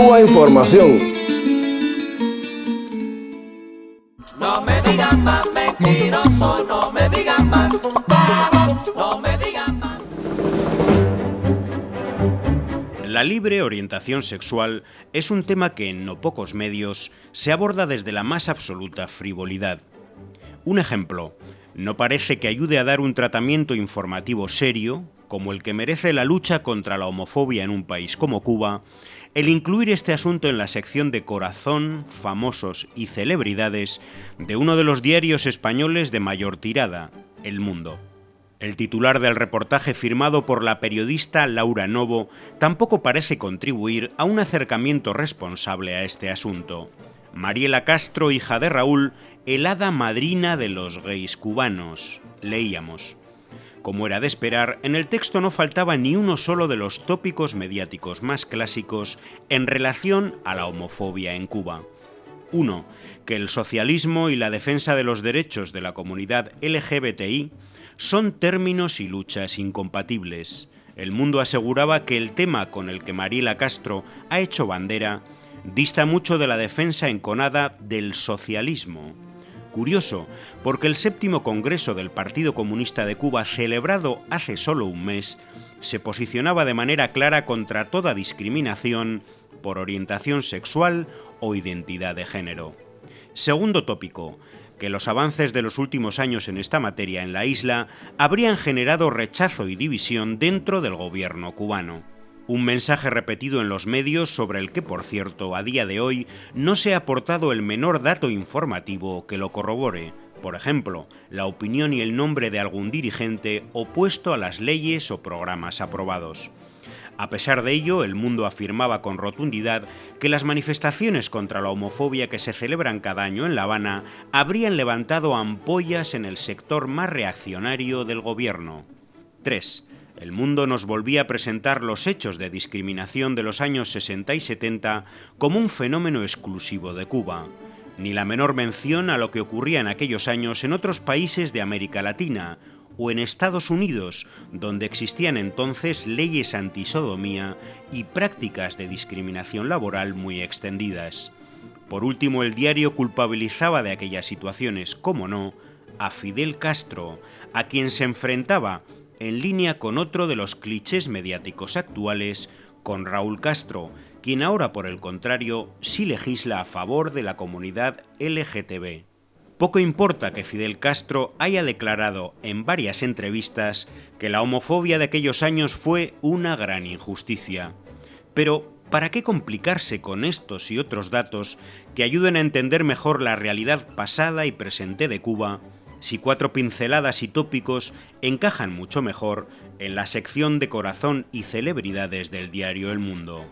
Cuba Información. No me digan más mentiroso, no me digan más, no me digan más. La libre orientación sexual es un tema que en no pocos medios se aborda desde la más absoluta frivolidad. Un ejemplo, no parece que ayude a dar un tratamiento informativo serio, como el que merece la lucha contra la homofobia en un país como Cuba, el incluir este asunto en la sección de corazón, famosos y celebridades de uno de los diarios españoles de mayor tirada, El Mundo. El titular del reportaje firmado por la periodista Laura Novo tampoco parece contribuir a un acercamiento responsable a este asunto. Mariela Castro, hija de Raúl, el hada madrina de los gays cubanos, leíamos. Como era de esperar, en el texto no faltaba ni uno solo de los tópicos mediáticos más clásicos en relación a la homofobia en Cuba. Uno, que el socialismo y la defensa de los derechos de la comunidad LGBTI son términos y luchas incompatibles. El mundo aseguraba que el tema con el que Mariela Castro ha hecho bandera dista mucho de la defensa enconada del socialismo. Curioso, porque el séptimo Congreso del Partido Comunista de Cuba, celebrado hace solo un mes, se posicionaba de manera clara contra toda discriminación por orientación sexual o identidad de género. Segundo tópico, que los avances de los últimos años en esta materia en la isla habrían generado rechazo y división dentro del gobierno cubano. Un mensaje repetido en los medios sobre el que, por cierto, a día de hoy no se ha aportado el menor dato informativo que lo corrobore, por ejemplo, la opinión y el nombre de algún dirigente opuesto a las leyes o programas aprobados. A pesar de ello, el mundo afirmaba con rotundidad que las manifestaciones contra la homofobia que se celebran cada año en La Habana habrían levantado ampollas en el sector más reaccionario del gobierno. 3. El mundo nos volvía a presentar los hechos de discriminación de los años 60 y 70 como un fenómeno exclusivo de Cuba, ni la menor mención a lo que ocurría en aquellos años en otros países de América Latina o en Estados Unidos, donde existían entonces leyes antisodomía y prácticas de discriminación laboral muy extendidas. Por último, el diario culpabilizaba de aquellas situaciones, como no, a Fidel Castro, a quien se enfrentaba en línea con otro de los clichés mediáticos actuales, con Raúl Castro, quien ahora por el contrario sí legisla a favor de la comunidad LGTB. Poco importa que Fidel Castro haya declarado en varias entrevistas que la homofobia de aquellos años fue una gran injusticia. Pero, ¿para qué complicarse con estos y otros datos que ayuden a entender mejor la realidad pasada y presente de Cuba si cuatro pinceladas y tópicos encajan mucho mejor en la sección de corazón y celebridades del diario El Mundo.